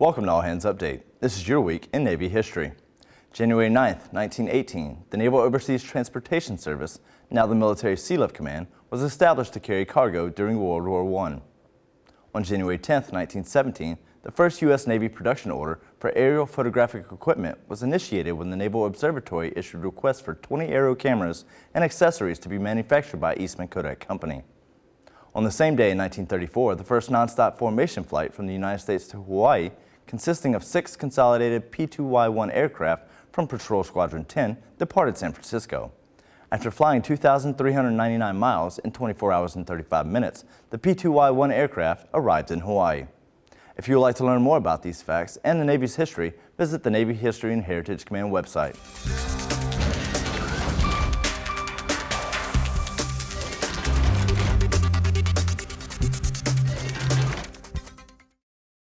Welcome to All Hands Update. This is your week in Navy history. January 9, 1918, the Naval Overseas Transportation Service, now the Military Sealift Command, was established to carry cargo during World War I. On January 10, 1917, the first U.S. Navy production order for aerial photographic equipment was initiated when the Naval Observatory issued requests for 20 aerial cameras and accessories to be manufactured by Eastman Kodak Company. On the same day in 1934, the first nonstop formation flight from the United States to Hawaii, consisting of six consolidated P-2Y-1 aircraft from Patrol Squadron 10, departed San Francisco. After flying 2,399 miles in 24 hours and 35 minutes, the P-2Y-1 aircraft arrived in Hawaii. If you would like to learn more about these facts and the Navy's history, visit the Navy History and Heritage Command website.